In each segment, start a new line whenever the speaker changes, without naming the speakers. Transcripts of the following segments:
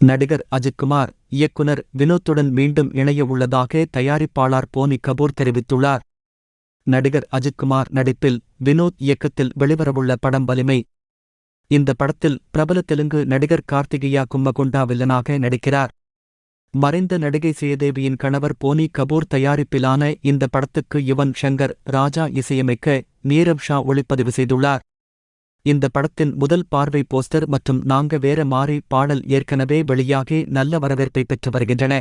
நடிகர் அஜித்குமார் இயக்குனர் வினோத்துடன் மீண்டும் இணைய உள்ளதாக தயாரிப்பாளர் போனி கபூர் தெரிவித்துள்ளார். நடிகர் அஜித்குமார் நடிப்பில் வினோத் இயக்கத்தில் வெளிவரவுள்ள படம் வலிமை. இந்த படத்தில் பிரபல தெலுங்கு நடிகர் கார்த்திகேயா கும்மகுண்டா வில்லனாக நடிக்கிறார். மறைந்த நடிகை சேதேவியின் கணவர் போனி கபூர் தயாரிப்பிலான இந்த படத்துக்கு யுவன் ஷங்கர் ராஜா இசையமைக்க நீரவ் ஷா ஒளிப்பதிவு செய்துள்ளார். இந்த படத்தின் முதல் பார்வை போஸ்டர் மற்றும் நாங்க வேற மாறி பாடல் ஏற்கனவே வெளியாகி நல்ல வரவேற்பை பெற்று வருகின்றன.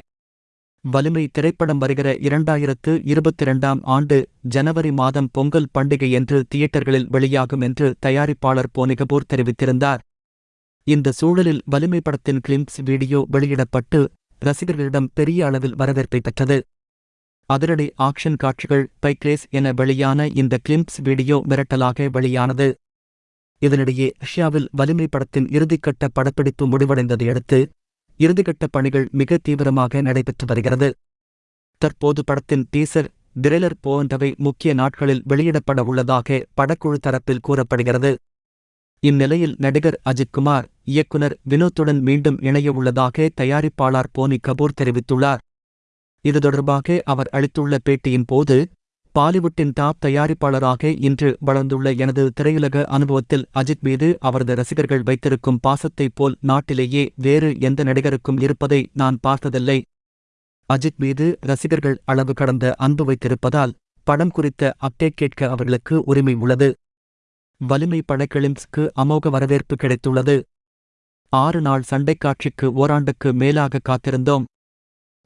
வலிமை திரைப்படம் வருகிற இரண்டாயிரத்து இருபத்திரண்டாம் ஆண்டு ஜனவரி மாதம் பொங்கல் பண்டிகை என்று தியேட்டர்களில் வெளியாகும் என்று தயாரிப்பாளர் போனிகபூர் தெரிவித்திருந்தார். இந்த சூழலில் வலிமை படத்தின் கிளிம்ஸ் வீடியோ வெளியிடப்பட்டு ரசிகர்களிடம் பெரிய அளவில் வரவேற்பை பெற்றது. அதிரடி ஆக்ஷன் காட்சிகள் பைக்ரேஸ் என வெளியான இந்த கிளிம்ஸ் வீடியோ மிரட்டலாக வெளியானது. இதனிடையே ரஷ்யாவில் வலிமை படத்தின் இறுதிக்கட்ட படப்பிடிப்பு முடிவடைந்ததையடுத்து இறுதிக்கட்ட பணிகள் மிக தீவிரமாக நடைபெற்று வருகிறது. தற்போது படத்தின் டீசர் டிரெய்லர் போன்றவை முக்கிய நாட்களில் வெளியிடப்பட உள்ளதாக படக்குழு தரப்பில் கூறப்படுகிறது. இந்நிலையில் நடிகர் அஜித்குமார் இயக்குனர் வினோத்துடன் மீண்டும் இணைய உள்ளதாக தயாரிப்பாளர் போனி கபூர் தெரிவித்துள்ளார். இது தொடர்பாக அவர் அளித்துள்ள பேட்டியின் போது பாலிவுட்டின் டாப் தயாரிப்பாளராக இன்று வளர்ந்துள்ள எனது திரையுலக அனுபவத்தில் அஜித் மீது அவரது ரசிகர்கள் வைத்திருக்கும் பாசத்தைப் போல் நாட்டிலேயே வேறு எந்த நடிகருக்கும் இருப்பதை நான் பார்த்ததில்லை. அஜித் மீது ரசிகர்கள் அளவு கடந்த அன்பு வைத்திருப்பதால் படம் குறித்த அப்டேட் கேட்க அவர்களுக்கு உரிமை உள்ளது. வலிமை படக்கிளிம்ஸ்க்கு அமோக வரவேற்பு கிடைத்துள்ளது. ஆறு நாள் சண்டைக் காட்சிக்கு ஓராண்டுக்கு மேலாக காத்திருந்தோம்.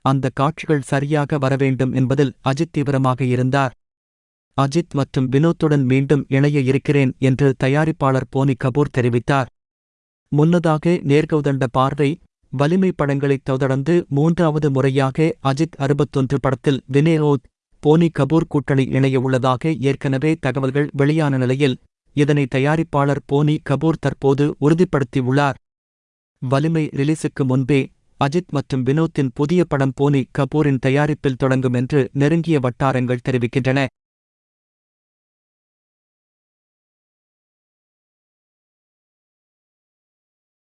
அந்த காட்சிகள் சரியாக வரவேண்டும் என்பதில் அஜித் தீவிரமாக இருந்தார். அஜித் மற்றும் வினோத்துடன் மீண்டும் இணைய இருக்கிறேன் என்று தயாரிப்பாளர் போனி கபூர் தெரிவித்தார். முன்னதாக நேர்கௌதண்ட பார்வை வலிமை படங்களைத் தொடர்ந்து மூன்றாவது முறையாக அஜித் அறுபத்தொன்று படத்தில் வினேரோத் போனி கபூர் கூட்டணி இணைய உள்ளதாக ஏற்கனவே தகவல்கள் வெளியான நிலையில் இதனை தயாரிப்பாளர் போனி கபூர் தற்போது உறுதிப்படுத்தியுள்ளார். வலிமை ரிலீஸுக்கு முன்பே அஜித் மற்றும் வினோத்தின் புதிய படம் போனி கபூரின் தயாரிப்பில் தொடங்கும் என்று நெருங்கிய வட்டாரங்கள் தெரிவிக்கின்றன.